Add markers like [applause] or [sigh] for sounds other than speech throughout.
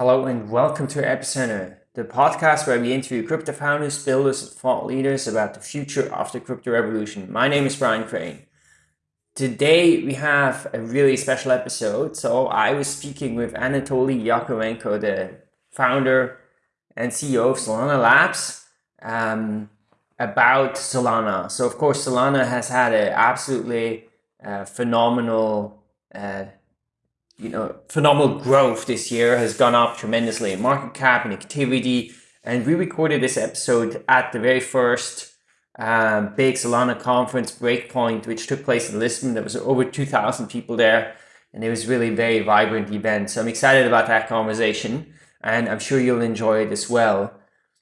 Hello and welcome to Epicenter, the podcast where we interview crypto founders, builders, and thought leaders about the future of the crypto revolution. My name is Brian Crain. Today we have a really special episode. So I was speaking with Anatoly Yakovenko, the founder and CEO of Solana Labs, um, about Solana. So of course Solana has had an absolutely uh, phenomenal uh, you know, phenomenal growth this year has gone up tremendously in market cap and activity. And we recorded this episode at the very first um, big Solana conference, Breakpoint, which took place in Lisbon. There was over 2,000 people there, and it was really a very vibrant event. So I'm excited about that conversation, and I'm sure you'll enjoy it as well.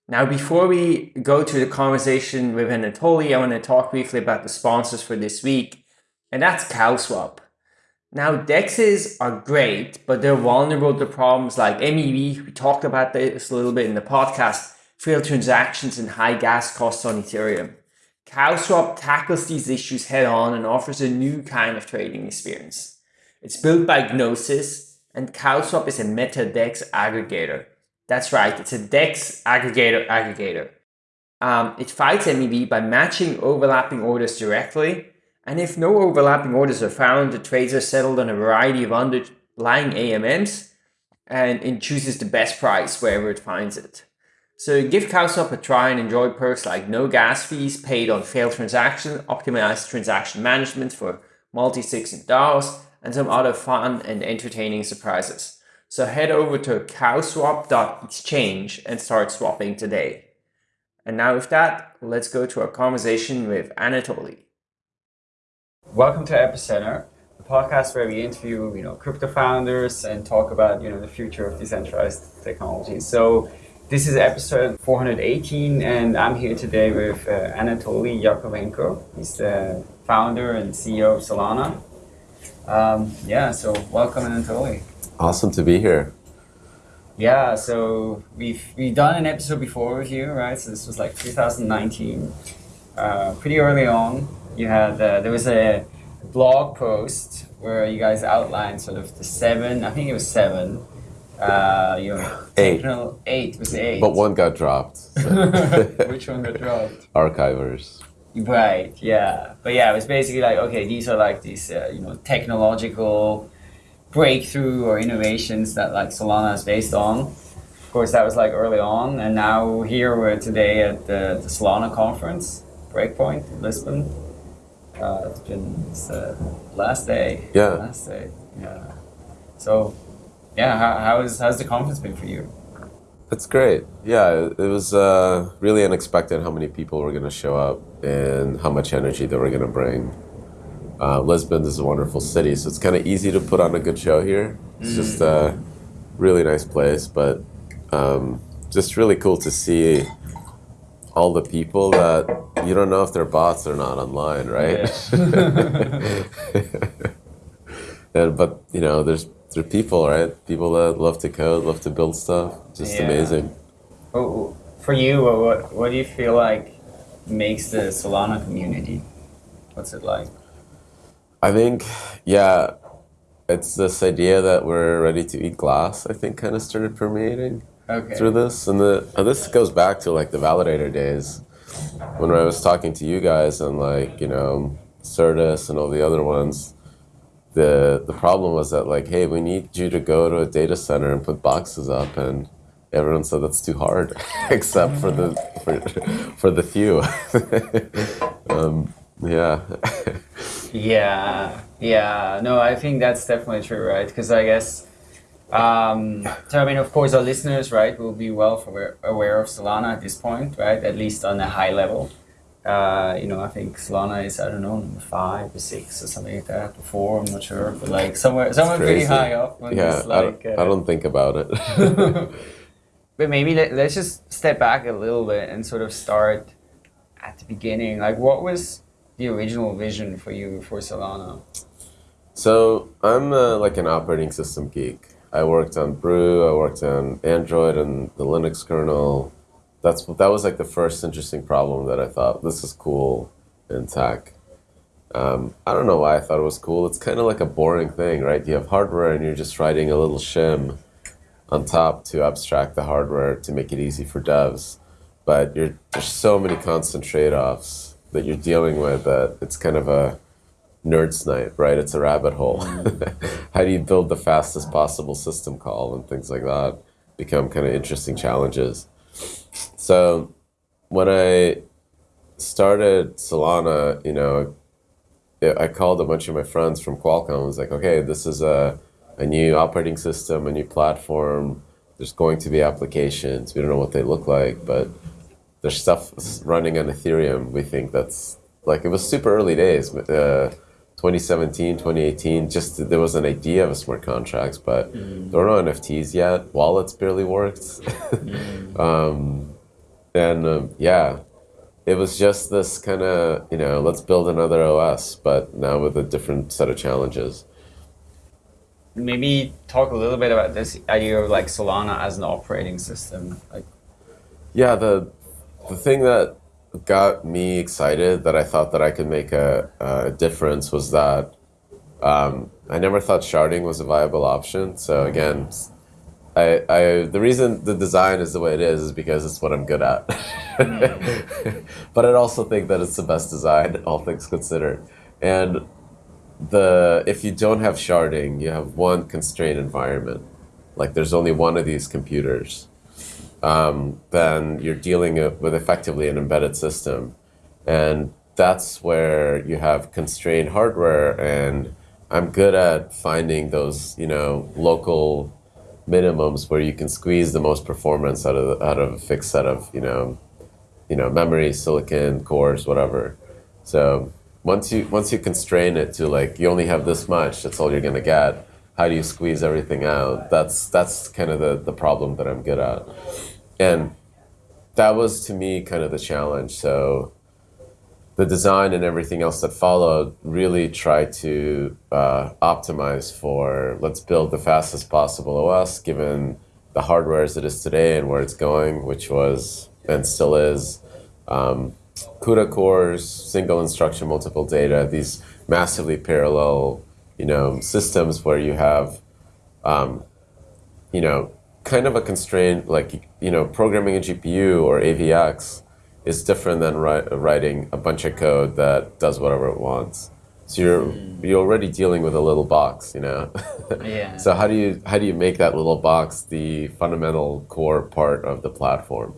Now, before we go to the conversation with Anatoly, I want to talk briefly about the sponsors for this week, and that's CowSwap. Now, DEXs are great, but they're vulnerable to problems like MEV. We talked about this a little bit in the podcast, failed transactions and high gas costs on Ethereum. CowSwap tackles these issues head on and offers a new kind of trading experience. It's built by Gnosis, and CowSwap is a meta DEX aggregator. That's right, it's a DEX aggregator aggregator. Um, it fights MEV by matching overlapping orders directly and if no overlapping orders are found, the trades are settled on a variety of underlying AMMs and it chooses the best price wherever it finds it. So give CowSwap a try and enjoy perks like no gas fees paid on failed transactions, optimized transaction management for multi-sig and DAOs, and some other fun and entertaining surprises. So head over to cowswap.exchange and start swapping today. And now with that, let's go to our conversation with Anatoly. Welcome to Epicenter, the podcast where we interview, you know, crypto founders and talk about, you know, the future of decentralized technology. So this is episode 418, and I'm here today with uh, Anatoly Yakovenko. He's the founder and CEO of Solana. Um, yeah, so welcome, Anatoly. Awesome to be here. Yeah, so we've we've done an episode before with you, right? So this was like 2019, uh, pretty early on you had uh, there was a blog post where you guys outlined sort of the seven. I think it was seven. Uh, you know, eight. Eight was eight. But one got dropped. So. [laughs] Which one got dropped? [laughs] Archivers. Right. Yeah. But yeah, it was basically like okay, these are like these uh, you know technological breakthrough or innovations that like Solana is based on. Of course, that was like early on, and now here we're today at the, the Solana conference, Breakpoint in Lisbon. Uh, it's been it's, uh, last day. Yeah. Last day. Yeah. So, yeah, how, how is how's the conference been for you? It's great. Yeah, it was uh, really unexpected how many people were going to show up and how much energy they were going to bring. Uh, Lisbon is a wonderful city, so it's kind of easy to put on a good show here. It's mm. just a really nice place, but um, just really cool to see all the people that you don't know if they're bots or not online, right? Yeah. [laughs] and, but you know, there's there's people, right? People that love to code, love to build stuff. Just yeah. amazing. Oh, for you, what what do you feel like makes the Solana community? What's it like? I think, yeah, it's this idea that we're ready to eat glass. I think kind of started permeating okay. through this, and the and this goes back to like the validator days when I was talking to you guys and like you know Certus and all the other ones. The the problem was that like, hey, we need you to go to a data center and put boxes up, and everyone said that's too hard, [laughs] except for the for, for the few. [laughs] um, yeah. [laughs] yeah, yeah. No, I think that's definitely true, right? Because I guess um, so I mean, of course, our listeners, right, will be well aware, aware of Solana at this point, right? At least on a high level. Uh, you know, I think Solana is I don't know number five or six or something like that. Four, I'm not sure, but like somewhere somewhere pretty high up. Yeah, like, I, don't, uh, I don't think about it. [laughs] but maybe let, let's just step back a little bit and sort of start at the beginning. Like, what was the original vision for you for Solana? So I'm uh, like an operating system geek. I worked on Brew, I worked on Android and the Linux kernel. That's that was like the first interesting problem that I thought this is cool in tech. Um, I don't know why I thought it was cool. It's kind of like a boring thing, right? You have hardware and you're just writing a little shim on top to abstract the hardware to make it easy for devs. But there's so many constant trade-offs that you're dealing with that it's kind of a nerd's night, right? It's a rabbit hole. Mm. [laughs] How do you build the fastest possible system call and things like that become kind of interesting challenges. So when I started Solana, you know, I called a bunch of my friends from Qualcomm. I was like, okay, this is a, a new operating system, a new platform. There's going to be applications. We don't know what they look like, but there's stuff running on Ethereum. We think that's like, it was super early days. Uh, 2017, 2018, just there was an idea of a smart contracts, but mm. there were no NFTs yet. Wallets barely worked. [laughs] mm. um, and um, yeah, it was just this kind of, you know, let's build another OS, but now with a different set of challenges. Maybe talk a little bit about this idea of like Solana as an operating system. Like, yeah, the the thing that got me excited that I thought that I could make a, a difference was that um, I never thought sharding was a viable option. So again, I, I the reason the design is the way it is is because it's what I'm good at. [laughs] But I'd also think that it's the best design, [laughs] all things considered. And the if you don't have sharding, you have one constrained environment. Like there's only one of these computers. Um, then you're dealing with effectively an embedded system. And that's where you have constrained hardware and I'm good at finding those, you know, local minimums where you can squeeze the most performance out of out of a fixed set of you know, you know memory, silicon, cores, whatever. So once you once you constrain it to like you only have this much, that's all you're gonna get. How do you squeeze everything out? That's that's kind of the the problem that I'm good at, and that was to me kind of the challenge. So the design and everything else that followed really tried to uh, optimize for let's build the fastest possible OS given the hardware as it is today and where it's going, which was and still is um, CUDA cores, single instruction, multiple data, these massively parallel, you know, systems where you have, um, you know, kind of a constraint like you know programming a GPU or AVX is different than writing a bunch of code that does whatever it wants. So you're mm. you're already dealing with a little box, you know. [laughs] yeah. So how do you how do you make that little box the fundamental core part of the platform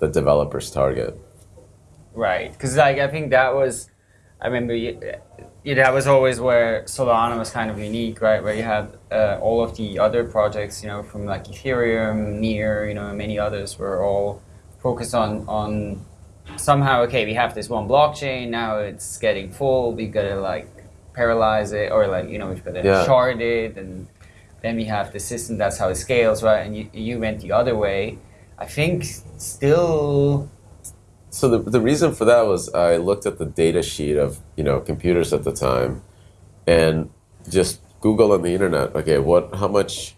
that developers target? Right, because like I think that was, I remember you, you, that was always where Solana was kind of unique, right? Where you had uh, all of the other projects, you know, from like Ethereum, Near, you know, many others were all focused on on somehow, okay, we have this one blockchain, now it's getting full, we gotta like paralyze it, or like, you know, we've gotta yeah. shard it, and then we have the system, that's how it scales, right? And you, you went the other way. I think still. So the, the reason for that was I looked at the data sheet of, you know, computers at the time and just Google on the internet, okay, what, how much,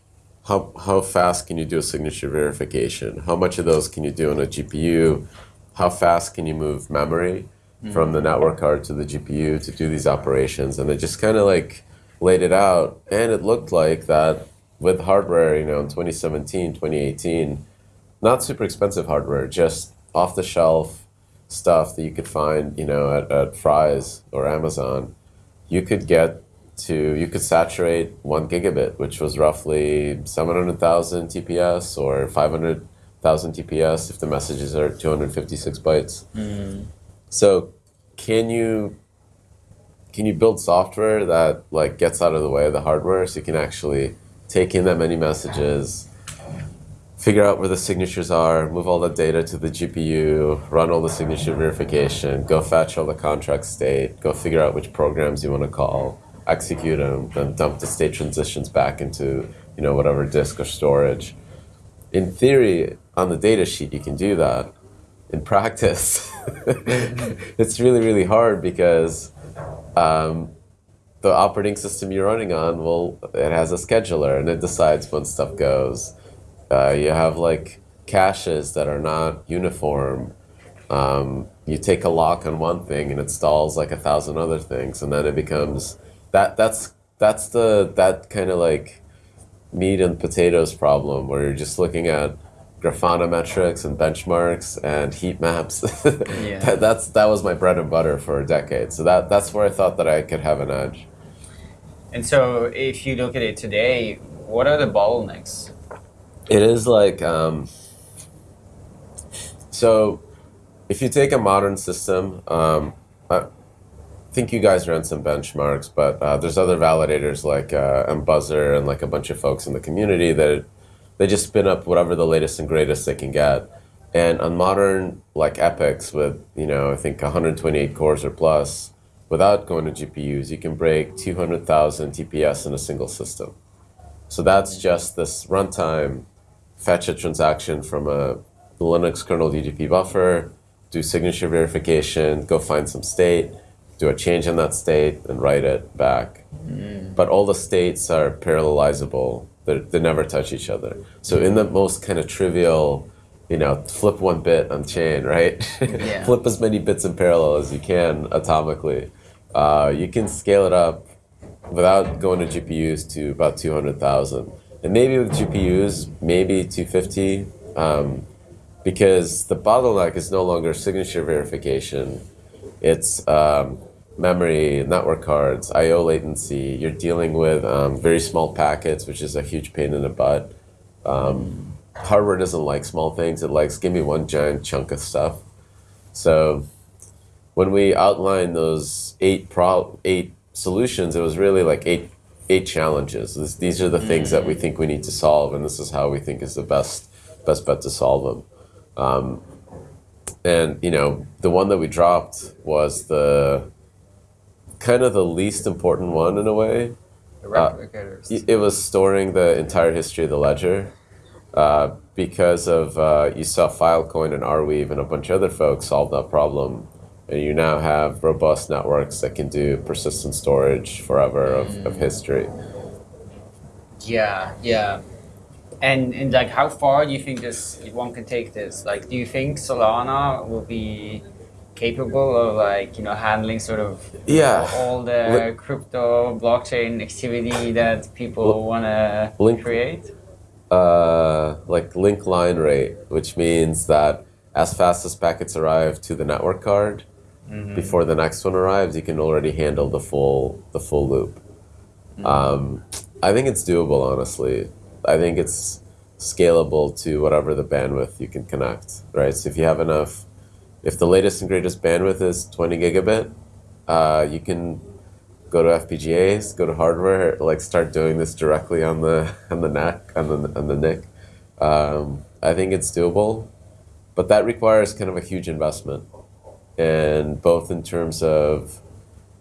how, how fast can you do a signature verification? How much of those can you do on a GPU? how fast can you move memory mm. from the network card to the GPU to do these operations? And they just kind of like laid it out. And it looked like that with hardware, you know, in 2017, 2018, not super expensive hardware, just off the shelf stuff that you could find, you know, at, at Fry's or Amazon, you could get to, you could saturate one gigabit, which was roughly 700,000 TPS or 500,000 TPS if the messages are 256 bytes. Mm. So can you can you build software that like gets out of the way of the hardware so you can actually take in that many messages, figure out where the signatures are, move all the data to the GPU, run all the signature verification, go fetch all the contract state, go figure out which programs you want to call, execute them, then dump the state transitions back into you know whatever disk or storage. In theory, on the data sheet you can do that. In practice, [laughs] it's really, really hard because um, the operating system you're running on, well, it has a scheduler and it decides when stuff goes. Uh, you have like caches that are not uniform. Um, you take a lock on one thing and it stalls like a thousand other things, and then it becomes that. That's that's the that kind of like meat and potatoes problem where you're just looking at Grafana metrics and benchmarks and heat maps. [laughs] yeah. that, that's that was my bread and butter for a decade. So that that's where I thought that I could have an edge. And so, if you look at it today, what are the bottlenecks? It is like um, so. If you take a modern system, um, I think you guys ran some benchmarks, but uh, there's other validators like uh, Mbuzzer and like a bunch of folks in the community that they just spin up whatever the latest and greatest they can get. And on modern like EPYCs with, you know, I think 128 cores or plus, without going to GPUs, you can break 200,000 TPS in a single system. So that's just this runtime, fetch a transaction from a Linux kernel UDP buffer, do signature verification, go find some state, do a change in that state, and write it back. Mm. But all the states are parallelizable they they never touch each other. So in the most kind of trivial, you know, flip one bit on chain, right? Yeah. [laughs] flip as many bits in parallel as you can atomically. Uh, you can scale it up without going to GPUs to about 200,000. And maybe with GPUs, maybe 250, um, because the bottleneck is no longer signature verification. It's um, memory, network cards, I/O latency. You're dealing with um, very small packets, which is a huge pain in the butt. Um, hardware doesn't like small things; it likes give me one giant chunk of stuff. So when we outlined those eight pro eight solutions, it was really like eight eight challenges. This, these are the mm. things that we think we need to solve, and this is how we think is the best best bet to solve them. Um, and you know, the one that we dropped was the kind of the least important one in a way. Uh, it was storing the entire history of the ledger. Uh, because of uh, you saw Filecoin and Arweave and a bunch of other folks solve that problem, and you now have robust networks that can do persistent storage forever of, mm. of history. Yeah, yeah. And and like, how far do you think this one can take this? Like, do you think Solana will be capable of like you know handling sort of yeah all the crypto blockchain activity that people want to Link create uh, like link line rate which means that as fast as packets arrive to the network card mm-hmm. before the next one arrives you can already handle the full the full loop mm-hmm. um, i think it's doable honestly i think it's scalable to whatever the bandwidth you can connect right so if you have enough if the latest and greatest bandwidth is 20 gigabit, uh, you can go to FPGAs, go to hardware, like start doing this directly on the [laughs] on the neck on the on the NIC. Um, I think it's doable, but that requires kind of a huge investment, and both in terms of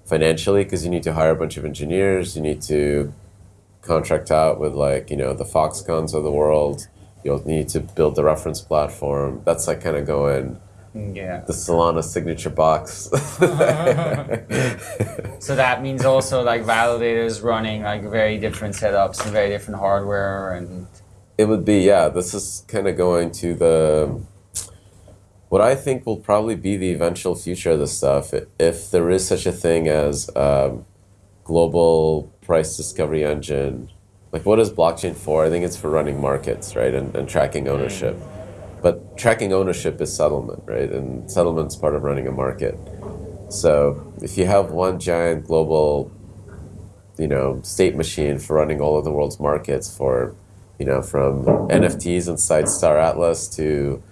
financially, because you need to hire a bunch of engineers, you need to contract out with like you know the Foxconns of the world. You'll need to build the reference platform. That's like kind of going yeah. The Solana signature box. [laughs] so that means also like validators running like very different setups and very different hardware and. It would be yeah. This is kind of going to the. What I think will probably be the eventual future of this stuff, if there is such a thing as um, global price discovery engine, like what is blockchain for? I think it's for running markets, right, and, and tracking ownership. But tracking ownership is settlement, right? And settlement's part of running a market. So if you have one giant global, you know, state machine for running all of the world's markets for, you know, from NFTs inside Star Atlas to,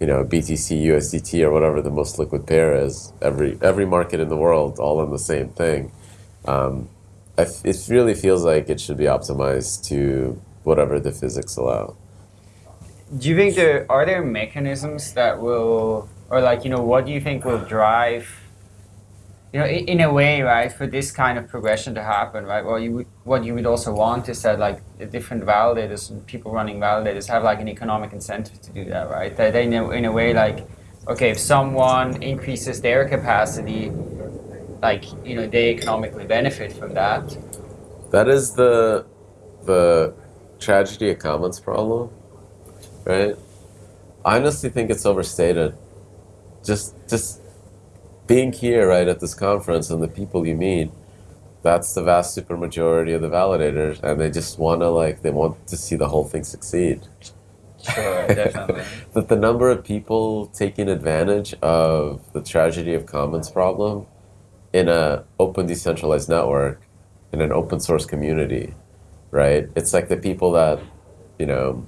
you know, BTC, USDT, or whatever the most liquid pair is, every every market in the world, all in the same thing. Um, it really feels like it should be optimized to whatever the physics allow do you think there are there mechanisms that will or like you know what do you think will drive you know in, a way right for this kind of progression to happen right well you would what you would also want is that like the different validators and people running validators have like an economic incentive to do that right that they know in a way like okay if someone increases their capacity like you know they economically benefit from that that is the the tragedy of commons problem right? I honestly think it's overstated. Just just being here, right, at this conference and the people you meet, that's the vast supermajority of the validators, and they just want to like they want to see the whole thing succeed. Sure, [laughs] definitely. that the number of people taking advantage of the tragedy of commons problem in a open decentralized network in an open source community, right? It's like the people that, you know,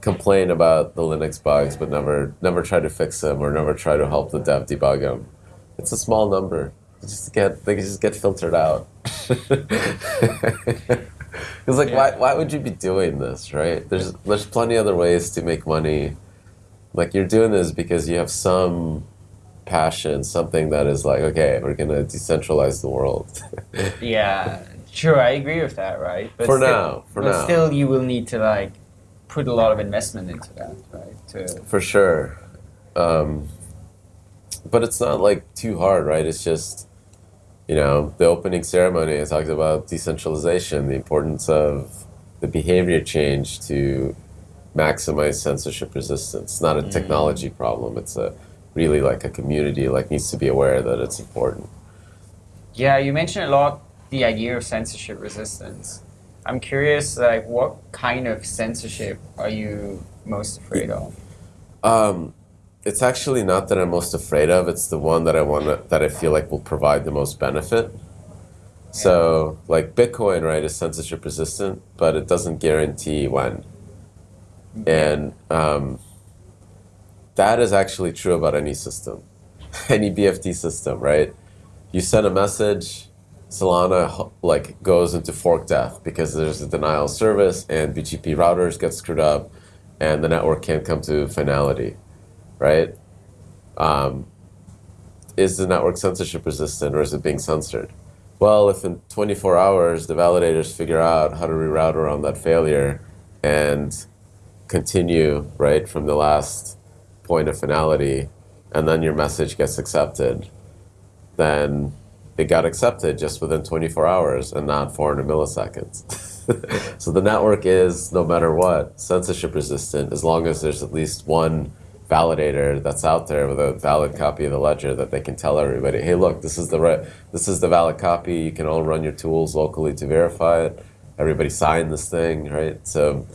complain about the Linux bugs but never never try to fix them or never try to help the dev debug them. It's a small number. They just get they just get filtered out. [laughs] It's like, yeah. why, why would you be doing this, right? There's there's plenty other ways to make money. Like you're doing this because you have some passion, something that is like, okay, we're gonna decentralize the world. [laughs] yeah, sure, I agree with that, right? But for still, now, for but now, still, you will need to like put a lot of investment into that, right? To for sure. Um, but it's not like too hard, right? It's just you know, the opening ceremony, I talked about decentralization, the importance of the behavior change to maximize censorship resistance. It's not a mm. technology problem. It's a really like a community like needs to be aware that it's important. Yeah, you mentioned a lot the idea of censorship resistance. I'm curious, like, what kind of censorship are you most afraid of? Um, it's actually not that I'm most afraid of. It's the one that I want to, that I feel like will provide the most benefit. So, like Bitcoin, right, is censorship resistant, but it doesn't guarantee when. And um, that is actually true about any system, [laughs] any BFT system, right? You send a message, Solana like goes into fork death because there's a denial of service, and BGP routers get screwed up, and the network can't come to finality right? Um, is the network censorship resistant or is it being censored? Well, if in 24 hours the validators figure out how to reroute around that failure and continue, right, from the last point of finality, and then your message gets accepted, then it got accepted just within 24 hours and not 400 milliseconds. [laughs] so the network is, no matter what, censorship resistant as long as there's at least one validator that's out there with a valid copy of the ledger that they can tell everybody, hey, look, this is the right, this is the valid copy. You can all run your tools locally to verify it. Everybody sign this thing, right? So,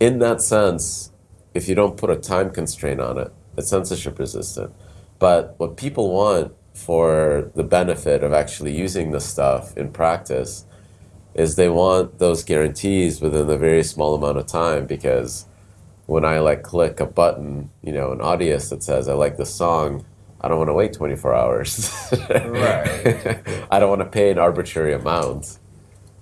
in that sense, if you don't put a time constraint on it, it's censorship resistant. But what people want for the benefit of actually using this stuff in practice is they want those guarantees within a very small amount of time because when I like click a button, you know, an Audius that says I like the song, I don't want to wait 24 hours. right. [laughs] I don't want to pay an arbitrary amount.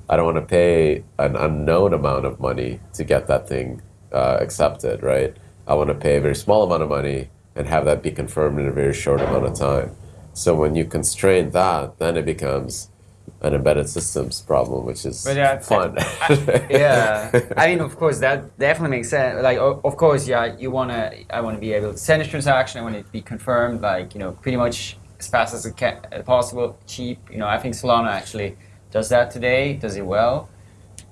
I don't want to pay an unknown amount of money to get that thing uh, accepted, right? I want to pay a very small amount of money and have that be confirmed in a very short amount of time. So when you constrain that, then it becomes an embedded systems problem, which is but, yeah, fun. I, yeah, I mean, of course, that definitely makes sense. Like, of course, yeah, you wanna, I want to be able to send a transaction. I want it to be confirmed, like, you know, pretty much as fast as it can, as possible, cheap. You know, I think Solana actually does that today, does it well.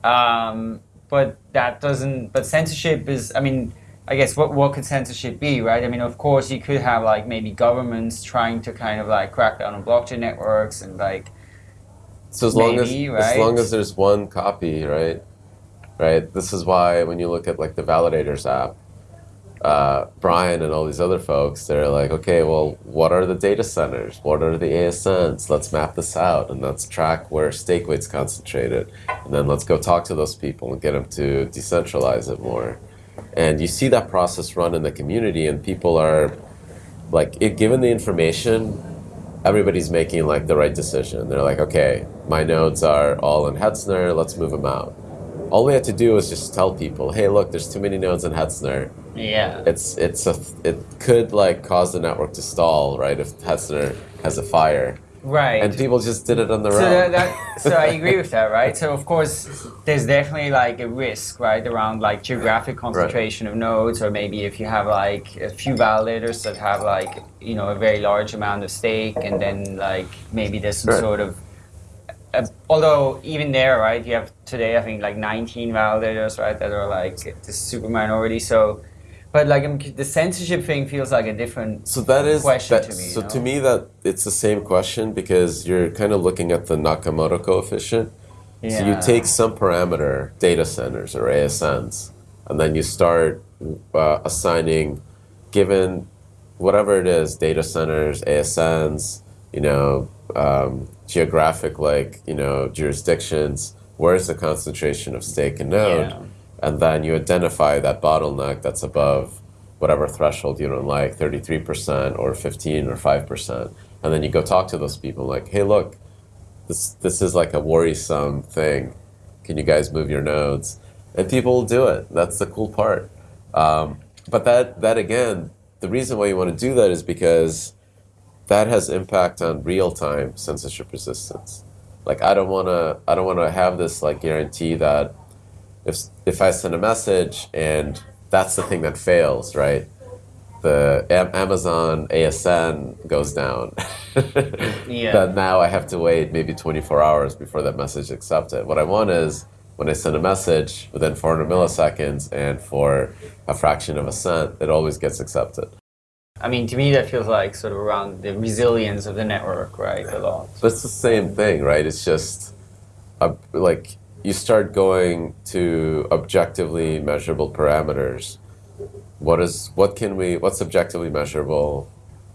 Um, but that doesn't. But censorship is, I mean. I guess what what could censorship be, right? I mean, of course, you could have like maybe governments trying to kind of like crack down on blockchain networks and like so as long Maybe, as right? as long as there's one copy, right? Right. This is why when you look at like the validators app, uh, Brian and all these other folks, they're like, okay, well, what are the data centers? What are the ASNs? Let's map this out and let's track where stake weight's concentrated, and then let's go talk to those people and get them to decentralize it more. And you see that process run in the community, and people are like, it, given the information, everybody's making like the right decision. They're like, okay, my nodes are all in Hetzner, let's move them out. All we had to do was just tell people, hey, look, there's too many nodes in Hetzner. Yeah. It's it's a it could like cause the network to stall, right? If Hetzner has a fire. Right. And people just did it on their so own. That, so I [laughs] agree with that, right? So of course, there's definitely like a risk, right, around like geographic concentration right. of nodes, or maybe if you have like a few validators that have like you know a very large amount of stake, and then like maybe there's some right. sort of uh, although even there, right, you have today I think like 19 validators, right, that are like the super minority. So But like the censorship thing feels like a different so that is question that, to me. So know? to me, that it's the same question because you're kind of looking at the Nakamoto coefficient. Yeah. So you take some parameter, data centers or ASNs, and then you start uh, assigning, given whatever it is, data centers, ASNs, you know, um, geographic like you know jurisdictions. Where's the concentration of stake and node? Yeah and then you identify that bottleneck that's above whatever threshold you don't like 33% or 15 or 5% and then you go talk to those people like hey look this this is like a worrisome thing. Can you guys move your nodes? And people will do it. That's the cool part. Um, but that that again the reason why you want to do that is because that has impact on real-time censorship resistance. Like i don't want to i don't want to have this like guarantee that if if I send a message and that's the thing that fails, right? The Amazon ASN goes down. [laughs] yeah. Then now I have to wait maybe 24 hours before that message is accepted. What I want is when I send a message within 400 milliseconds and for a fraction of a cent, it always gets accepted. I mean, to me, that feels like sort of around the resilience of the network, right? A lot. But it's the same thing, right? It's just a, like you start going to objectively measurable parameters. What is what can we what's objectively measurable?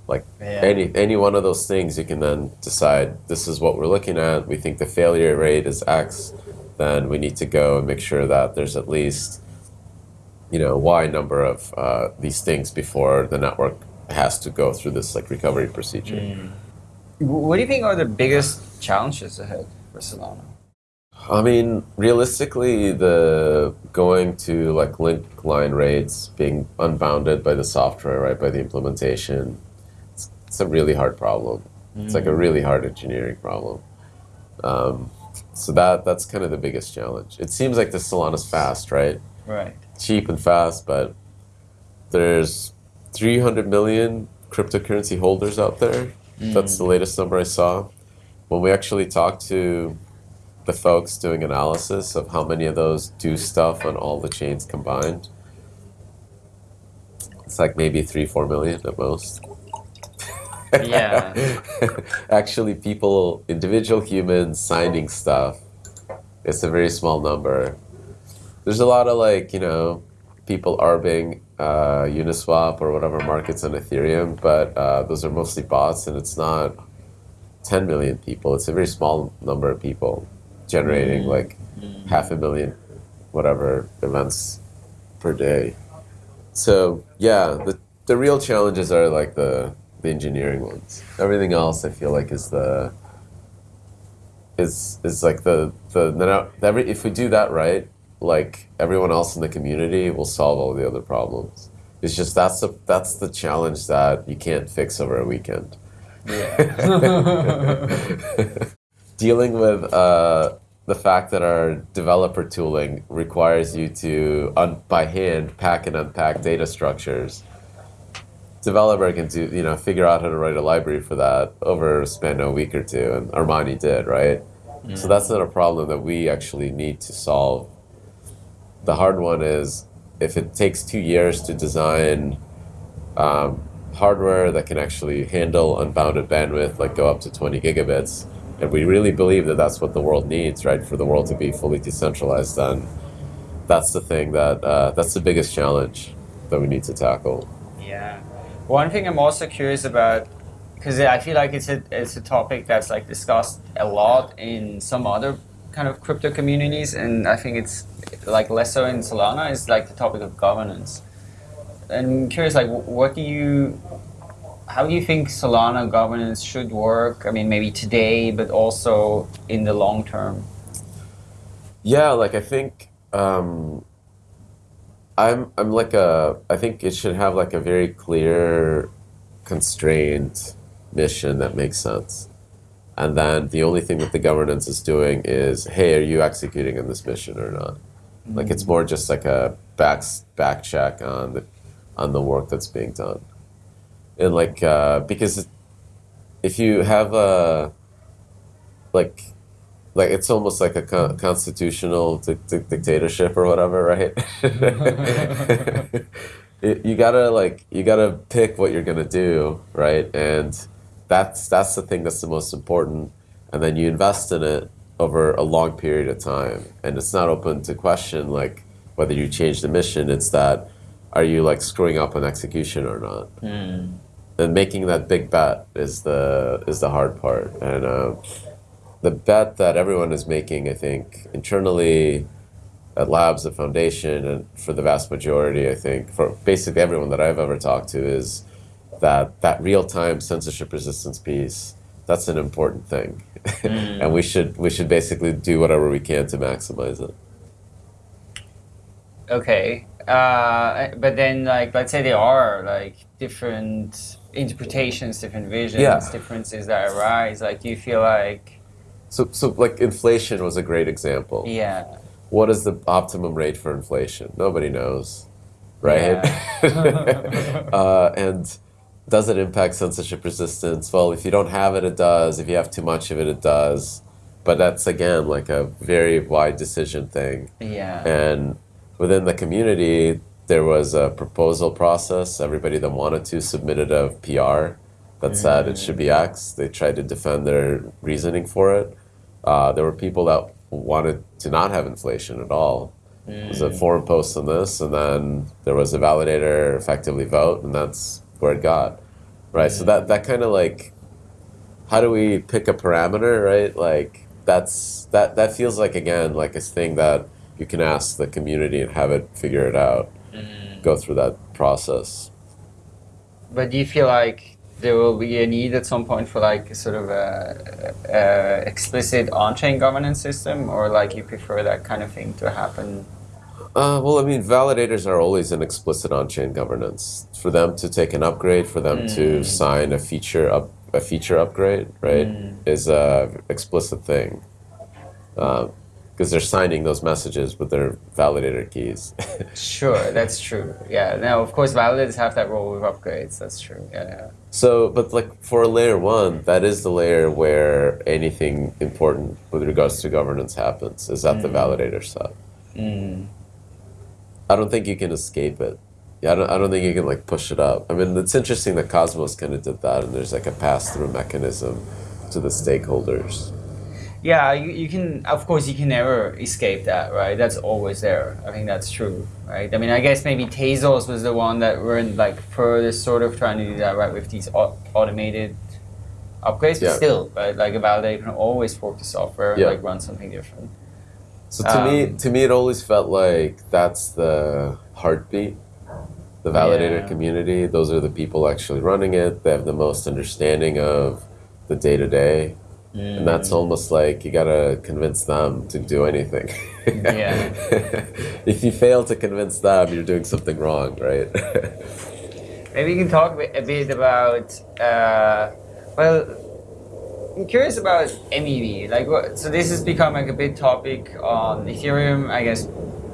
Like any any one of those things you can then decide this is what we're looking at. We think the failure rate is X, then we need to go and make sure that there's at least you know Y number of uh, these things before the network has to go through this like recovery procedure. Mm. What do you think are the biggest challenges ahead for Solana? I mean, realistically, the going to like link line rates being unbounded by the software, right, by the implementation, it's, it's a really hard problem. Mm. It's like a mm. really hard engineering problem. Um, so that that's kind of the biggest challenge. It seems like the Solana's fast, right? Right. Cheap and fast, but there's 300 million cryptocurrency holders out there. Mm. That's the latest number I saw. When we actually talked to the folks doing analysis of how many of those do stuff on all the chains combined. It's like maybe three, four million at most. Yeah. [laughs] Actually, people, individual humans signing stuff, it's a very small number. There's a lot of like, you know, people arbing uh, Uniswap or whatever markets on Ethereum, but uh, those are mostly bots and it's not 10 million people. It's a very small number of people generating mm-hmm. like mm-hmm. half a million whatever events per day. So yeah, the the real challenges are like the the engineering ones. Everything else I feel like is the is is like the the, the every if we do that right, like everyone else in the community will solve all the other problems. It's just that's the that's the challenge that you can't fix over a weekend. Yeah. [laughs] [laughs] dealing with uh, the fact that our developer tooling requires you to, un- by hand, pack and unpack data structures. Developer can do, you know, figure out how to write a library for that over a span of a week or two, and Armani did, right? Mm. So that's not a problem that we actually need to solve. The hard one is if it takes two years to design um, hardware that can actually handle unbounded bandwidth, like go up to 20 gigabits, and we really believe that that's what the world needs, right? For the world to be fully decentralized, then that's the thing that uh, that's the biggest challenge that we need to tackle. Yeah, one thing I'm also curious about because I feel like it's a it's a topic that's like discussed a lot in some other kind of crypto communities, and I think it's like less so in Solana. Is like the topic of governance. And I'm curious, like, what do you how do you think Solana governance should work? I mean, maybe today, but also in the long term. Yeah, like I think um, I'm I'm like a I think it should have like a very clear, constrained mission that makes sense, and then the only thing that the governance is doing is, hey, are you executing on this mission or not? Mm-hmm. Like it's more just like a back back check on the on the work that's being done and like uh, because if you have a like like it's almost like a con- constitutional di- di- dictatorship or whatever, right? [laughs] it, you gotta like you gotta pick what you're gonna do, right? And that's that's the thing that's the most important. And then you invest in it over a long period of time, and it's not open to question like whether you change the mission. It's that are you like screwing up on execution or not? Mm. And making that big bet is the is the hard part, and uh, the bet that everyone is making, I think, internally at labs, the foundation, and for the vast majority, I think, for basically everyone that I've ever talked to, is that that real time censorship resistance piece. That's an important thing, mm. [laughs] and we should we should basically do whatever we can to maximize it. Okay, uh, but then like let's say there are like different interpretations, different visions, yeah. differences that arise. Like, do you feel like so so like inflation was a great example. Yeah what is the optimum rate for inflation? Nobody knows, right? Yeah. [laughs] uh, and does it impact censorship resistance? Well, if you don't have it, it does. If you have too much of it, it does. But that's again like a very wide decision thing. Yeah. And within the community, there was a proposal process. Everybody that wanted to submitted a PR that said it should be mm. X. They tried to defend their reasoning for it. Uh, there were people that wanted to not have inflation at all. Mm. There was a mm. forum post on this, and then there was a validator effectively vote, and that's where it got. Right. Mm. So that that kind of like, how do we pick a parameter? Right. Like that's that that feels like again like a thing that you can ask the community and have it figure it out, mm. go through that process. But do you feel like there will be a need at some point for like sort of a, a explicit on-chain governance system, or like you prefer that kind of thing to happen? Uh, well, I mean, validators are always an explicit on-chain governance. For them to take an upgrade, for them mm. to sign a feature up a feature upgrade, right, mm. is a explicit thing. Um, because they're signing those messages with their validator keys. [laughs] sure, that's true. Yeah. Now, of course, validators have that role with upgrades. That's true. Yeah, yeah. So, but like for layer one, that is the layer where anything important with regards to governance happens. Is at mm. the validator side. Mm. I don't think you can escape it. Yeah, I don't, I don't think you can like push it up. I mean, it's interesting that Cosmos kind of did that, and there's like a pass through mechanism to the stakeholders yeah you, you can of course you can never escape that right? That's always there. I think that's true right? I mean i guess maybe tezos was the one that were in like furthest sort of trying to do that right with these automated upgrades yeah. but still right? Like a validator can always fork the software and yeah. like run something different. So to um, me to me it always felt like that's the heartbeat the validator yeah. community. Those are the people actually running it. They have the most understanding of the day-to-day Mm. And that's almost like you gotta convince them to do anything. yeah. [laughs] if you fail to convince them, you're doing something wrong, right? [laughs] Maybe you can talk a bit about. Uh, well, I'm curious about MEV. Like, what, so this has become like a big topic on Ethereum. I guess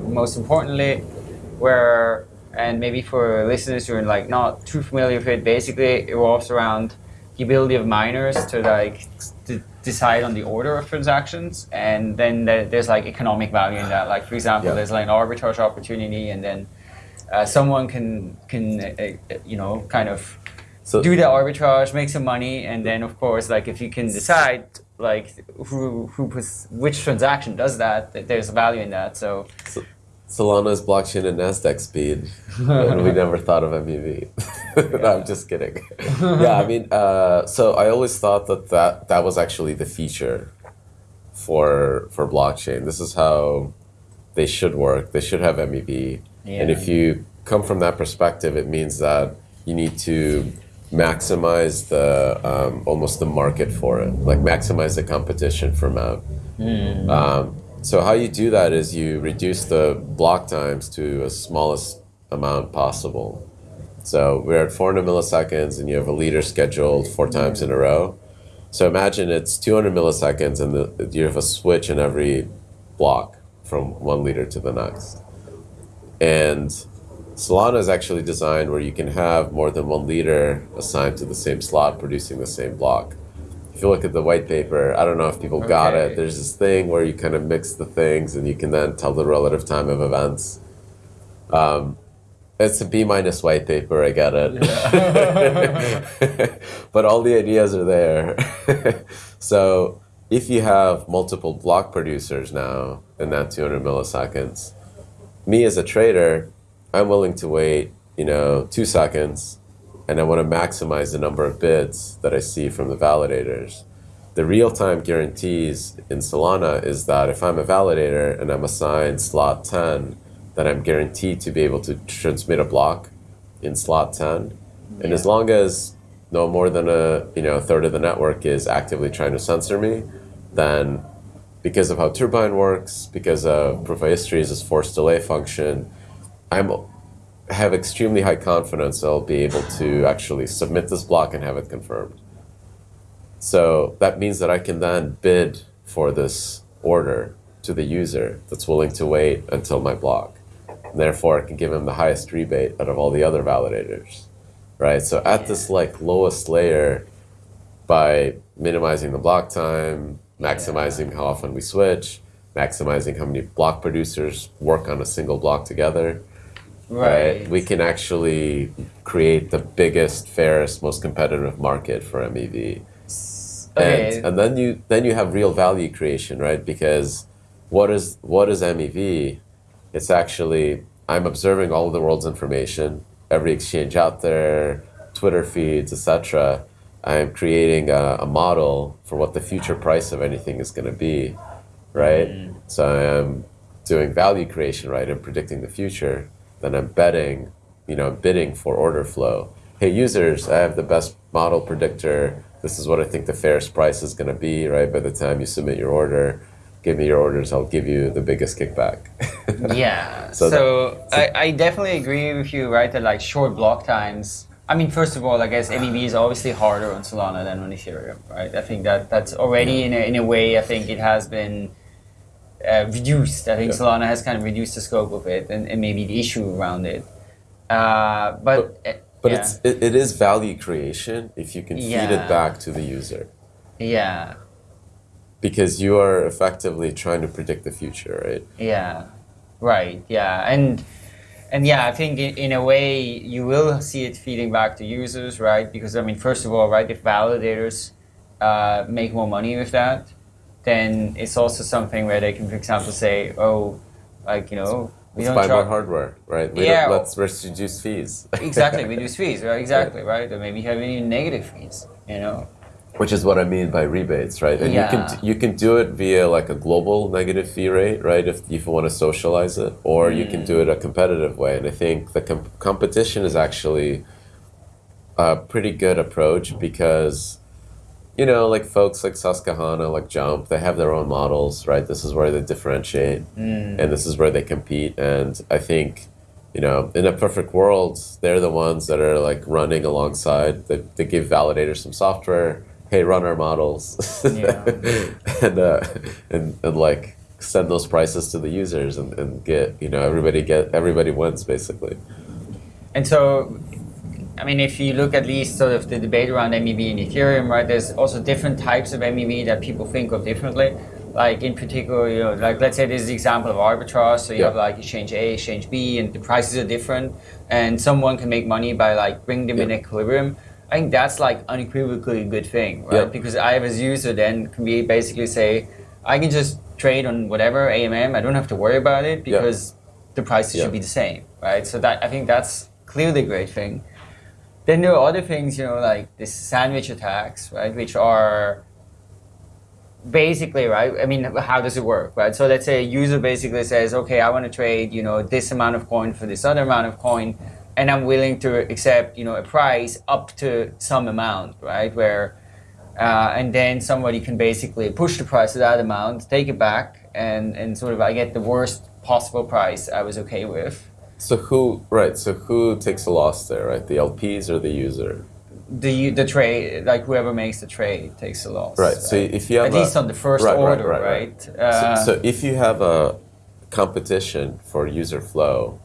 most importantly, where and maybe for listeners who are like not too familiar with it, basically it revolves around ability of miners to like to decide on the order of transactions, and then there's like economic value in that. Like for example, yeah. there's like an arbitrage opportunity, and then uh, someone can can uh, uh, you know kind of so, do the arbitrage, make some money, and then of course like if you can decide like who who puts which transaction does that, there's a value in that. So, so Solana's blockchain and Nasdaq speed, and we never thought of MEV. [laughs] no, I'm just kidding. [laughs] yeah, I mean, uh, so I always thought that, that that was actually the feature for for blockchain. This is how they should work. They should have MEV, yeah. and if you come from that perspective, it means that you need to maximize the um, almost the market for it, like maximize the competition for MEV. Mm. Um, so how you do that is you reduce the block times to as smallest amount possible. So we're at 400 milliseconds and you have a leader scheduled four times in a row. So imagine it's 200 milliseconds and the, you have a switch in every block from one leader to the next. And Solana is actually designed where you can have more than one leader assigned to the same slot producing the same block if you look at the white paper, I don't know if people okay. got it. There's this thing where you kind of mix the things and you can then tell the relative time of events. Um, it's a B minus white paper. I get it. Yeah. [laughs] but all the ideas are there. [laughs] so if you have multiple block producers now in that 200 milliseconds, me as a trader, I'm willing to wait, you know, two seconds, and I want to maximize the number of bids that I see from the validators. The real-time guarantees in Solana is that if I'm a validator and I'm assigned slot 10, that I'm guaranteed to be able to transmit a block in slot 10. Yeah. And as long as no more than a you know a third of the network is actively trying to censor me, then because of how Turbine works, because of proof of histories this forced delay function, I'm have extremely high confidence I'll be able to actually submit this block and have it confirmed. So that means that I can then bid for this order to the user that's willing to wait until my block. And therefore, I can give him the highest rebate out of all the other validators, right? So at this like lowest layer, by minimizing the block time, maximizing how often we switch, maximizing how many block producers work on a single block together, right. right? We can actually create the biggest, fairest, most competitive market for MEV. Okay. And, and then you then you have real value creation, right? Because what is what is MEV? It's actually, I'm observing all of the world's information, every exchange out there, Twitter feeds, etc. I am creating a, a, model for what the future price of anything is going to be, right? Mm. So I am doing value creation, right? I'm predicting the future. Then I'm betting, you know, bidding for order flow. Hey, users, I have the best model predictor. This is what I think the fairest price is going to be, right? By the time you submit your order give me your orders, I'll give you the biggest kickback. [laughs] yeah. So, so, that, I, I definitely agree with you, right? That like short block times. I mean, first of all, I guess MEV is obviously harder on Solana than on Ethereum, right? I think that that's already in a, in a way. I think it has been uh, reduced. I think yeah. Solana has kind of reduced the scope of it and, and maybe the issue around it. Uh, but but, but yeah. it's it, it is value creation if you can feed it back to the user. Yeah because you are effectively trying to predict the future, right? Yeah, right. Yeah, and and yeah, I think in, in a way you will see it feeding back to users, right? Because I mean, first of all, right, if validators uh, make more money with that, then it's also something where they can, for example, say, oh, like you know. We let's buy more hardware, right? We yeah. Let's reduce fees. [laughs] exactly, reduce fees, right? Exactly, right? Or maybe have any negative fees, you know? Which is what I mean by rebates, right? And yeah. you can you can do it via like a global negative fee rate, right? If, if you want to socialize it, or mm. you can do it a competitive way. And I think the com- competition is actually a pretty good approach because you know, like folks like Susquehanna, like Jump, they have their own models, right? This is where they differentiate, mm. and this is where they compete. And I think, you know, in a perfect world, they're the ones that are like running alongside. They, they give validators some software hey, run our models, yeah. [laughs] and, uh, and and like send those prices to the users and, and get you know everybody get everybody wins basically. And so, mean, if you look at least sort of the debate around MEV and Ethereum, right? There's also different types of MEV that people think of differently. Like in particular, you know, like let's say this is the example of arbitrage. So you yeah. have like exchange A, exchange B, and the prices are different, and someone can make money by like bringing them yeah. in equilibrium. I think that's like unequivocally a good thing, right? Yep. Because I, as a user, then can be basically say, I can just trade on whatever AMM. I don't have to worry about it because the prices should be the same, right? So that I think that's clearly a great thing. Then there are other things, you know, like the sandwich attacks, right, which are basically right. I mean, how does it work, right? So let's say a user basically says, okay, I want to trade, you know, this amount of coin for this other amount of coin and I'm willing to accept, you know, a price up to some amount, right? Where, uh, and then somebody can basically push the price to that amount, take it back, and and sort of I get the worst possible price I was okay with. So who, right? So who takes a loss there, right? The LPs or the user? The the trade, like whoever makes the trade takes a loss. Right. So if you have at a, least on the first right, order, right? right, right. Uh, so, so if you have a competition for user flow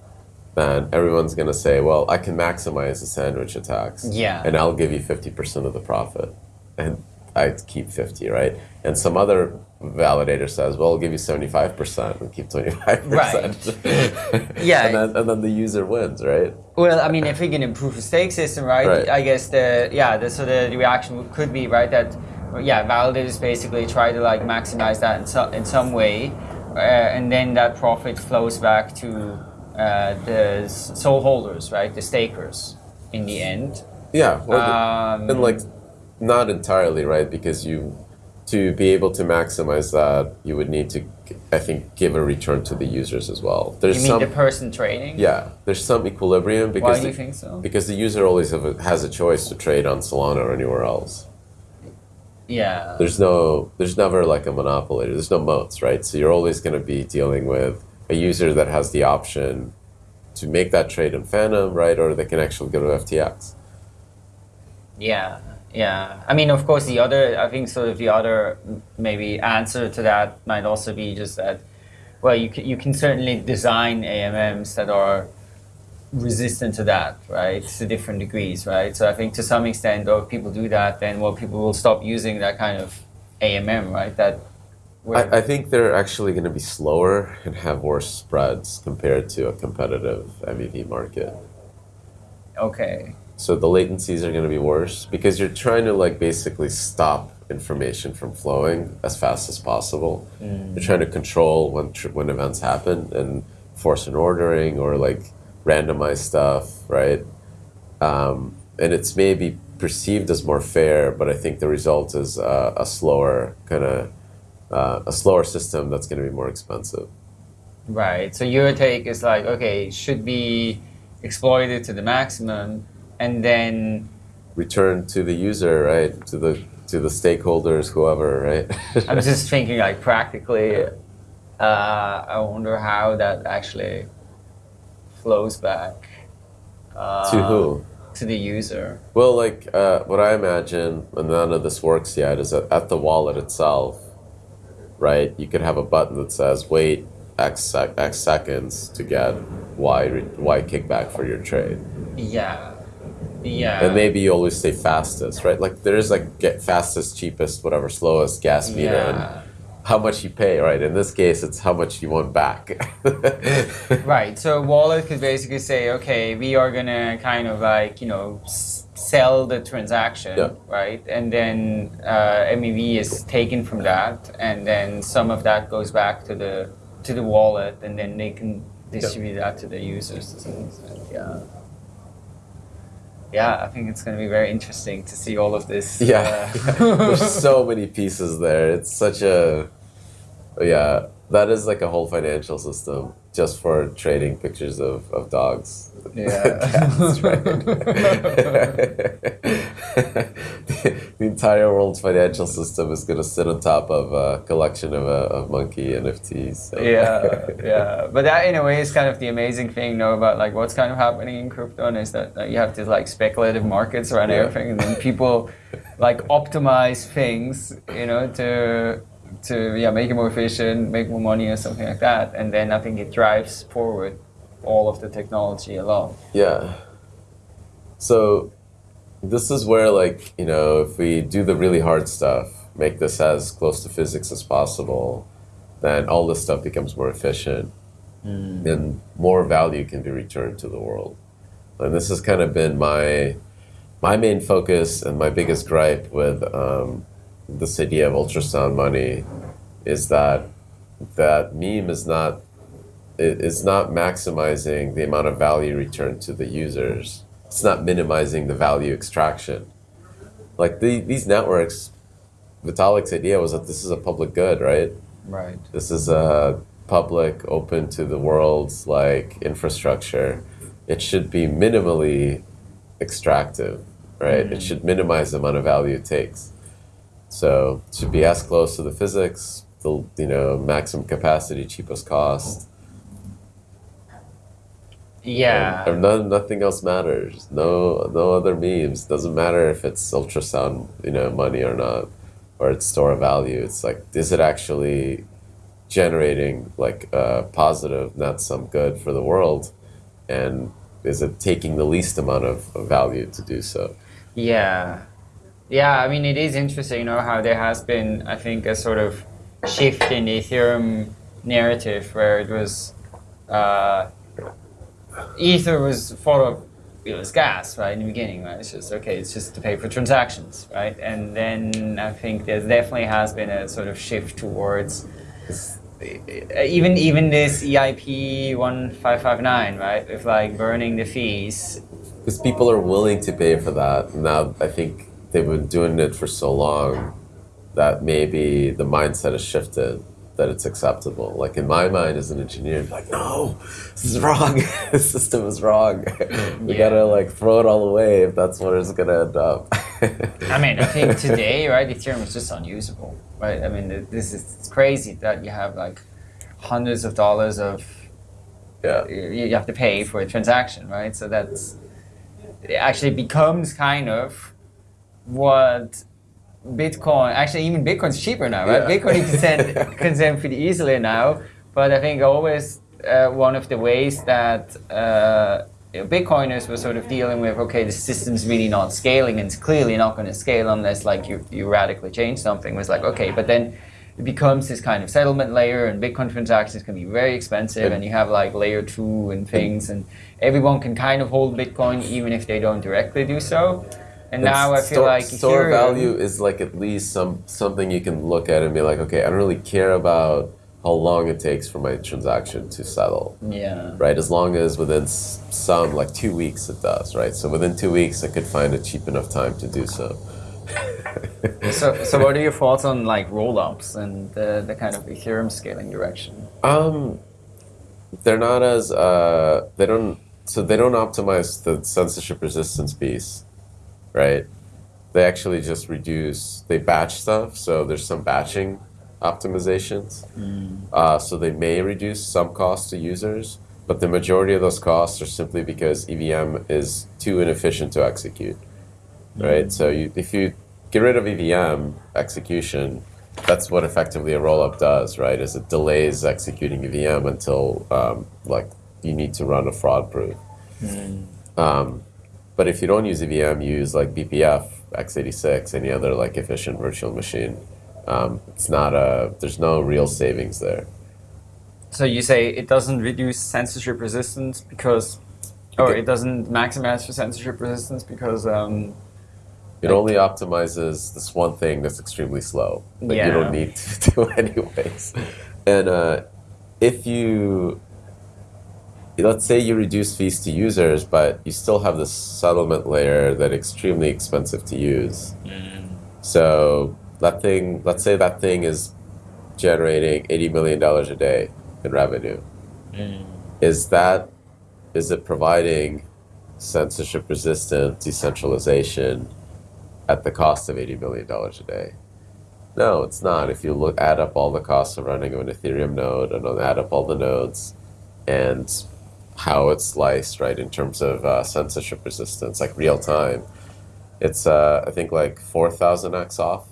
then everyone's going to say, well, I can maximize the sandwich attacks. Yeah. And I'll give you 50% of the profit. And I keep 50, right? And some other validator says, well, I'll give you 75% and keep 25%. Right. [laughs] yeah. and, then, and then the user wins, right? Well, I mean, if we can improve the stake system, right, Right. I guess the, yeah, the, so the reaction could be, right, that, yeah, validators basically try to like maximize that in, so, in some way, uh, and then that profit flows back to uh, the SOL holders, right, the stakers in the end. Yeah. Well, Um, and like, not entirely, right? Because you, to be able to maximize that, you would need to, I think, give a return to the users as well. There's You mean some, the person trading? yeah, there's some equilibrium Why because do you the- think so? because the user always have a, has a choice to trade on Solana or anywhere else. Yeah. There's no, there's never like a monopoly. There's no moats, right? So you're always going to be dealing with a user that has the option to make that trade in Phantom, right? Or they can actually go to FTX. Yeah, yeah. I mean, of course, the other, I think, sort of the other maybe answer to that might also be just that, well, you can, you can certainly design AMMs that are resistant to that, right, to different degrees, right? So I think to some extent, though, if people do that, then well, people will stop using that kind of AMM, right? That I, I think they're actually going to be slower and have worse spreads compared to a competitive MEV market. okay, So the latencies are going to be worse because you're trying to like basically stop information from flowing as fast as possible. You're trying to control when tr- when events happen and force an ordering or like randomize stuff, right? Um, and it's maybe perceived as more fair, but I think the result is uh, a slower kind of uh, a slower system that's going to be more expensive. right. So your take is like, okay, it should be exploited to the maximum, and then Return to the user, right? To the to the stakeholders, whoever, right? [laughs] I'm just thinking like practically. Uh, I wonder how that actually flows back uh, to who? to the user. Well, like uh, what I imagine, and none of this works yet, is that at the wallet itself, right? You could have a button that says "Wait X sec- X seconds to get Y re- Y kickback for your trade," Yeah, yeah. and maybe you always say fastest, right? Like there is like get fastest, cheapest, whatever, slowest gas meter, yeah. and how much you pay, right? In this case, it's how much you want back. [laughs] Right. So wallet could basically say, okay, we are gonna kind of like you know sell the transaction, Yeah. right? And then uh, MEV is taken from that, and then some of that goes back to the to the wallet, and then they can distribute that to the users. to some extent. Yeah. Yeah, I think it's going to be very interesting to see all of this. Yeah, uh, [laughs] there's so many pieces there. It's such a, yeah, that is like a whole financial system just for trading pictures of, of dogs. Yeah. [laughs] Cats, right? [laughs] [laughs] the, entire world's financial system is going to sit on top of a collection of, uh, of monkey NFTs. so- yeah, yeah. [laughs] But that in a way is kind of the amazing thing, though, about like what's kind of happening in crypto and is that like, you have these like speculative markets around Yeah. everything, and then people like optimize things, you know, to to yeah make it more efficient, make more money or something like that, and then I think it drives forward all of the technology along. Yeah. So this is where like, you know, if we do the really hard stuff, make this as close to physics as possible, then all this stuff becomes more efficient and more value can be returned to the world. And this has kind of been my my main focus and my biggest gripe with um, this idea of ultrasound money is that that meme is not it- it's not maximizing the amount of value returned to the users. It's not minimizing the value extraction. Like the, these networks, Vitalik's idea was that this is a public good, right? Right. This is a public, open to the world's like infrastructure. It should be minimally extractive, right? It mm-hmm. should minimize the amount of value it takes. So it should be as close to the physics, the you know maximum capacity, cheapest cost. Yeah. And none, nothing else matters. No, no other memes. Doesn't matter if it's ultrasound, you know, money or not, or it's store of value. It's like, is it actually generating like uh, positive net sum good for the world, and is it taking the least amount of, of value to do so? Yeah. Yeah, I mean, it is interesting, you know, how there has been, I think, a sort of shift in the Ethereum narrative where it was uh, Ether was thought of it was gas right in the beginning right? It's just okay it's just to pay for transactions right? And then I think there definitely has been a sort of shift towards uh, even even this EIP 1559 right? With like burning the fees. Because people are willing to pay for that. Now I think they've been doing it for so long that maybe the mindset has shifted that it's acceptable. Like in my mind as an engineer, like, no, this is wrong. [laughs] the system is wrong. [laughs] we yeah. gotta like throw it all away if that's what it's gonna end up. I mean, I think [laughs] today, right, Ethereum is just unusable, right? I mean, this is crazy that you have like hundreds of dollars of yeah you have to pay for a transaction, right? So that's it actually becomes kind of what Bitcoin, actually even Bitcoin's cheaper now, right? Yeah. Bitcoin you can send, [laughs] can send pretty easily now. But I think always uh, one of the ways that uh, Bitcoiners were sort of dealing with, okay, the system's really not scaling and it's clearly not going to scale unless like you, you radically change something was like, okay, but then it becomes this kind of settlement layer and Bitcoin transactions can be very expensive and you have like layer two and things and everyone can kind of hold Bitcoin even if they don't directly do so. And now I feel like store value is like at least some something you can look at and be like, okay, I don't really care about how long it takes for my transaction to settle. Yeah. Right. As long as within some like two weeks it does. Right. So within two weeks I could find a cheap enough time to do so. [laughs] so, so what are your thoughts on like roll-ups and the, the kind of Ethereum scaling direction? Um, they're not as uh, they don't so they don't optimize the censorship resistance piece right? They actually just reduce, they batch stuff, so there's some batching optimizations. Mm. Uh, so they may reduce some costs to users, but the majority of those costs are simply because EVM is too inefficient to execute, mm. right? So you, if you get rid of EVM execution, that's what effectively a rollup does, right? Is it delays executing EVM until um, like you need to run a fraud proof. Mm. Um, but if you don't use EVM, you use like BPF, x86, any other like efficient virtual machine. Um, it's not a, there's no real savings there. So you say it doesn't reduce censorship resistance because, or it doesn't maximize for censorship resistance because um, it only optimizes this one thing that's extremely slow that yeah. you don't need to [laughs] do anyways. And uh, if you let's say you reduce fees to users, but you still have this settlement layer that's extremely expensive to use. Mm. So that thing, let's say that thing is generating $80 million a day in revenue. Mm. Is that, is it providing censorship resistant decentralization at the cost of $80 million a day? No, it's not. If you look, add up all the costs of running an Ethereum node and add up all the nodes and how it's sliced, right, in terms of uh, censorship resistance, like real time. It's, uh, I think, like 4,000x off.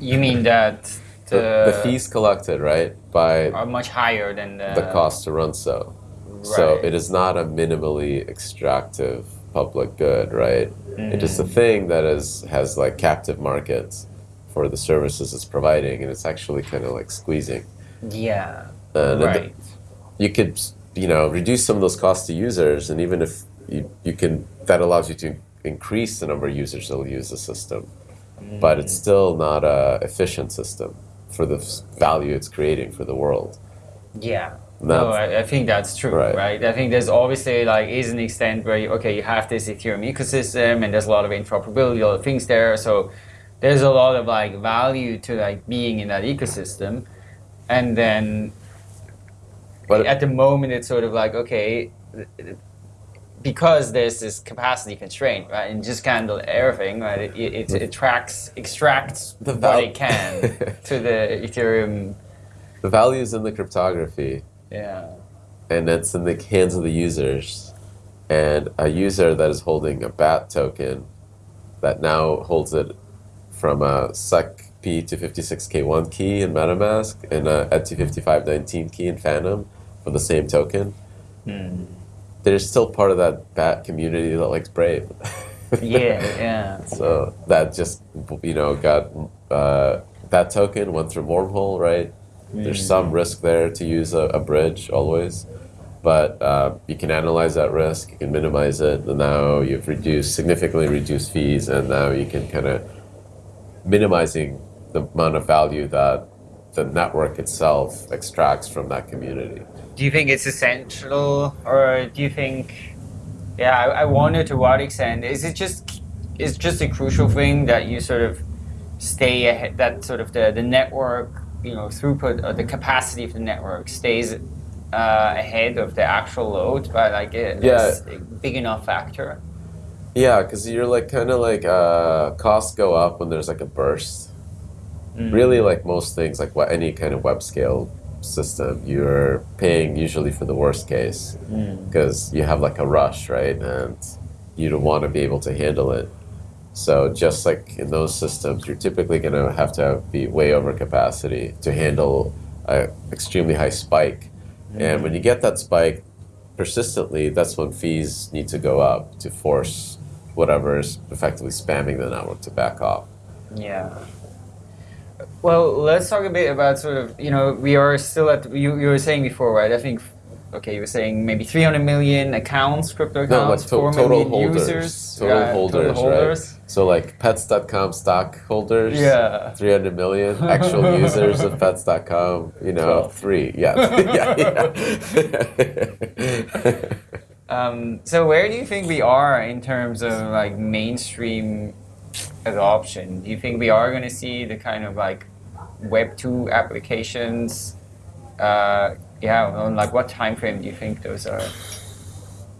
you mean that the, the, the, fees collected, right, by are much higher than the, the cost to run so. Right. So it is not a minimally extractive public good, right? Mm. It is a thing that is has like captive markets for the services it's providing, and it's actually kind of like squeezing. Yeah. And right you could you know reduce some of those costs to users, and even if you, you can, that allows you to increase the number of users that will use the system. Mm. But it's still not a efficient system for the value it's creating for the world. Yeah. no, I, I, think that's true, right. right. I think there's obviously like is an extent where you, okay, you have this Ethereum ecosystem and there's a lot of interoperability, all the things there. So there's a lot of like value to like being in that ecosystem, and then but at the moment, it's sort of like, okay, because there's this capacity constraint, right, and just handle everything, right, it, it, it tracks, extracts the what it can [laughs] to the Ethereum. The value is in the cryptography. Yeah. And it's in the hands of the users. And a user that is holding a BAT token that now holds it from a SEC P256K1 key in MetaMask and a ED25519 key in Phantom for the same token, mm. there's still part of that BAT community that likes Brave. yeah, yeah. [laughs] So that just you know got uh, that token went through wormhole, right? Mm. There's some risk there to use a, a bridge always, but uh, you can analyze that risk, you can minimize it, and now you've reduced significantly reduced fees, and now you can kind of minimizing the amount of value that the network itself extracts from that community. Do you think it's essential, or do you think? Yeah, I, I wonder to what extent is it just is just a crucial thing that you sort of stay ahead, that sort of the, the network, you know, throughput or the capacity of the network stays uh, ahead of the actual load by like a, yeah. a big enough factor. Yeah, because you're like kind of like uh, costs go up when there's like a burst. Mm. Really, like most things, like what any kind of web scale system, you're paying usually for the worst case because mm. you have like a rush, right? And you don't want to be able to handle it. So just like in those systems, you're typically going to have to be way over capacity to handle an extremely high spike. Mm-hmm. And when you get that spike persistently, that's when fees need to go up to force whatever is effectively spamming the network to back off. Yeah. Well, let's talk a bit about sort of, you know, we are still at, you, you were saying before, right? I think okay, you were saying maybe 300 million accounts, crypto accounts, no, like to- 4 total holders, users. Total, yeah, holders, total holders, right? So like pets.com stockholders, yeah. 300 million [laughs] actual users of pets.com, you know, 12. three. Yeah. [laughs] [laughs] yeah, yeah. um, so where do you think we are in terms of like mainstream adoption? Do you think we are going to see the kind of like Web 2 applications uh, yeah, on like what time frame do you think those are?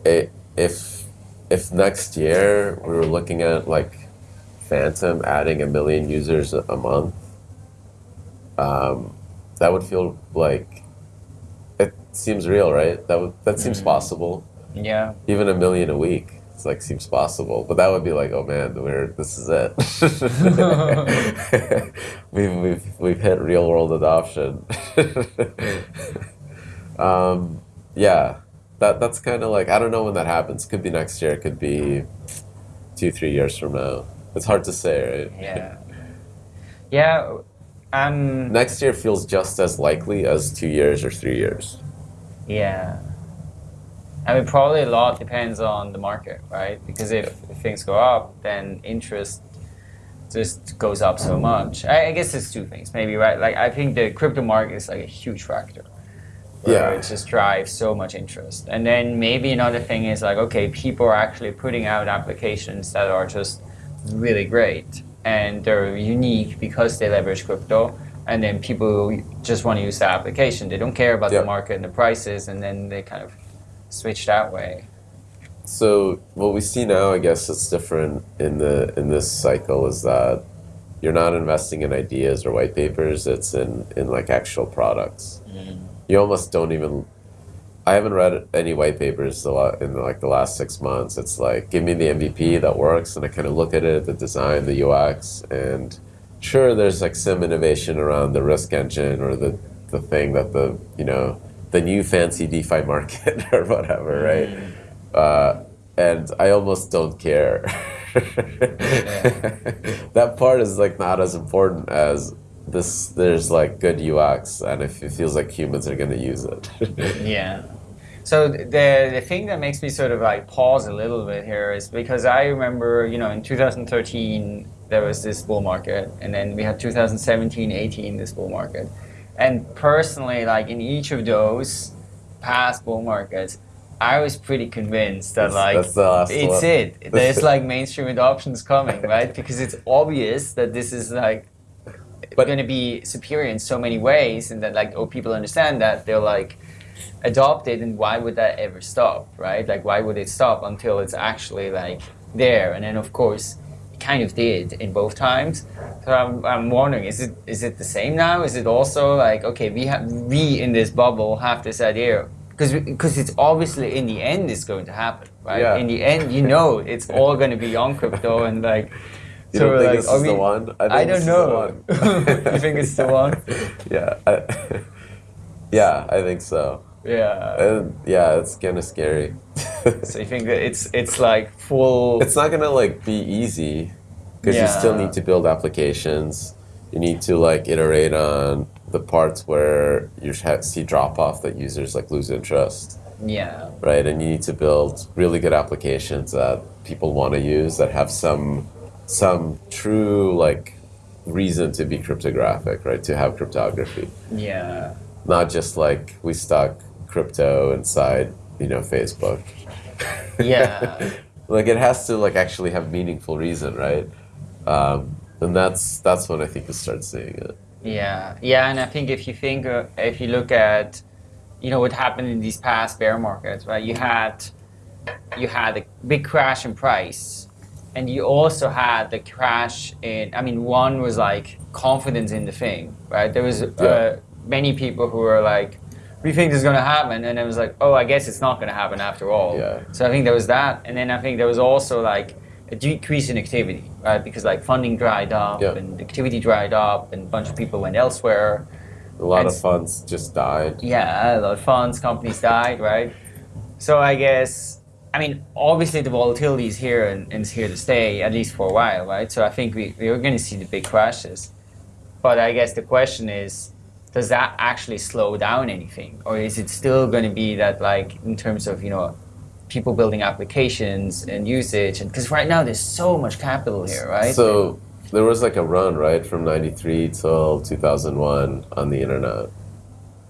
It, if if next year we were looking at like Phantom adding a million users a, month, um, that would feel like it seems real, right? That would that seems mm. possible. Yeah. Even a million a week. It's like seems possible, but that would be like, oh man, we're this is it. [laughs] we've, we've we've hit real world adoption. [laughs] Um, yeah, that that's kind of like I don't know when that happens. Could be next year. Could be two, three years from now. It's hard to say, right? Yeah. Yeah. Um, next year feels just as likely as two years or three years. Yeah. I mean, probably a lot depends on the market, right? Because if, if things go up, then interest just goes up so much. I, I guess it's two things, maybe, right? Like, I think the crypto market is like a huge factor yeah. it just drives so much interest. And then maybe another thing is like, okay, people are actually putting out applications that are just really great and they're unique because they leverage crypto. And then people just want to use the application. They don't care about the market and the prices, and then they kind of switch that way. So what we see now, I guess, it's different in the in this cycle is that you're not investing in ideas or white papers. It's in in like actual products. Mm you almost don't even I haven't read any white papers a lot in like the last six months. It's like give me the MVP that works, and I kind of look at it, the design, the UX, and sure, there's like some innovation around the risk engine or the the thing that the you know the new fancy DeFi market [laughs] or whatever, right? Mm. Uh, and I almost don't care. [laughs] that part is like not as important as this there's like good UX and if it feels like humans are going to use it. [laughs] yeah. So the the thing that makes me sort of like pause a little bit here is because I remember, you know, in 2013 there was this bull market and then we had 2017, 18 this bull market. And personally like in each of those past bull markets I was pretty convinced that like it's one. it. [laughs] There's like mainstream adoptions coming, right? [laughs] Because it's obvious that this is like but going to be superior in so many ways, and that like oh people understand that they're like adopt it, and why would that ever stop, right? Like why would it stop until it's actually like there? And then of course kind of did in both times. So I'm, I'm wondering, is it is it the same now? Is it also like okay we have we in this bubble have this idea because because it's obviously in the end it's going to happen, right? Yeah. In the end, you know, it's [laughs] all going to be on crypto and like you so don't think like, this is we, the one? I, I don't know. [laughs] you think it's the one? [laughs] yeah. I, yeah, I think so. Yeah. And yeah, it's kind of scary. so you think that it's it's like full? It's not gonna like be easy because yeah. you still need to build applications. you need to like iterate on the parts where you see drop off that users like lose interest. Yeah. Right, and you need to build really good applications that people want to use that have some some true like reason to be cryptographic, right? To have cryptography. Yeah. Not just like we stuck crypto inside, you know, Facebook. Yeah. [laughs] like it has to like actually have meaningful reason, right? Um, and that's that's when I think you start seeing it. Yeah, yeah, and I think if you think uh, if you look at, you know, what happened in these past bear markets, right? You had, you had a big crash in price, and you also had the crash in. I mean, one was like confidence in the thing, right? There was uh, yeah. many people who were like, "We think this is going to happen," and it was like, "Oh, I guess it's not going to happen after all." Yeah. So I think there was that, and then I think there was also like a decrease in activity, right? Because like funding dried up yeah. and activity dried up, and a bunch of people went elsewhere. A lot and of funds just died. Yeah, a lot of funds, companies died, right? So I guess, I mean, obviously the volatility is here and, and is here to stay at least for a while, right? So I think we, we're going to see the big crashes. But I guess the question is, does that actually slow down anything, or is it still going to be that, like, in terms of you know people building applications and usage? And because right now there's so much capital here right? So there was like a run right from 93 till 2001 on the internet.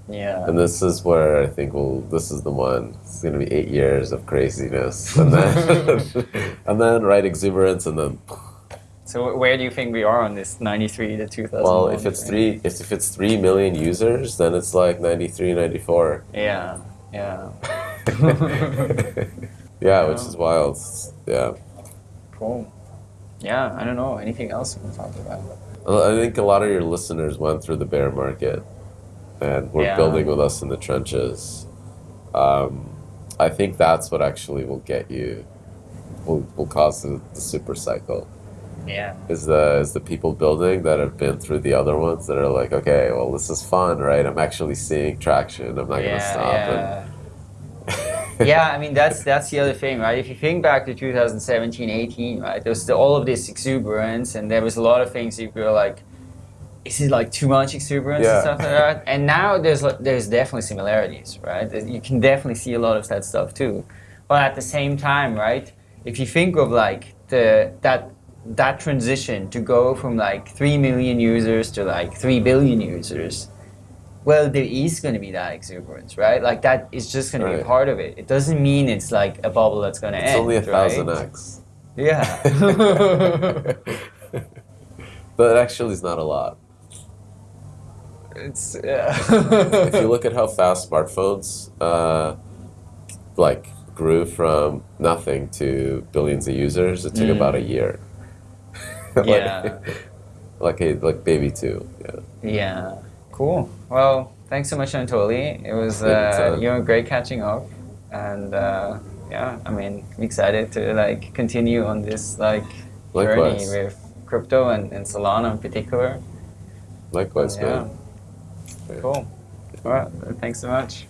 Yeah. And this is where i think well this is the one. It's going to be eight years of craziness. And then [laughs] [laughs] and then right exuberance and then so where do you think we are on this 93 to 2000 well if it's three if, if it's 3 million users then it's like 93 94 yeah yeah [laughs] yeah, which is wild. Yeah. Cool. Yeah, I don't know. Anything else we can talk about? I think a lot of your listeners went through the bear market and were yeah. building with us in the trenches. Um, I think that's what actually will get you, will, will cause the, the super cycle. Yeah. Is the is the people building that have been through the other ones that are like, okay, well, this is fun, right? I'm actually seeing traction. I'm not yeah, gonna stop. Yeah. And, [laughs] yeah, I mean that's that's the other thing, right? If you think back to 2017, 18, right? There was the, all of this exuberance, and there was a lot of things you were like, is it like too much exuberance yeah. and stuff like that? And now there's there's definitely similarities, right? You can definitely see a lot of that stuff too. But at the same time, right? If you think of like the that that transition to go from like three million users to like three billion users well, there is going to be that exuberance, right? Like that is just going right. to be part of it. It doesn't mean it's like a bubble that's going to end. It's only a thousand right? x. Yeah. [laughs] but actually, it's not a lot. It's yeah. [laughs] if you look at how fast smartphones, uh, like grew from nothing to billions of users, it took mm. about a year. [laughs] like, yeah. [laughs] like a like baby two. Yeah. Yeah. Cool. Well, thanks so much, Anatoly. It was uh, you know great catching up, and uh, yeah, I mean, I'm excited to like continue on this like Likewise. journey with crypto and, and Solana in particular. Likewise, yeah. man. Cool. All right. Thanks so much.